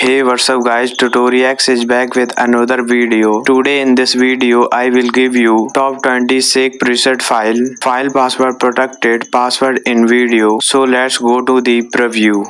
Hey what's up guys Tutoriax is back with another video. Today in this video I will give you top 20 SIG preset file, file password protected, password in video. So let's go to the preview.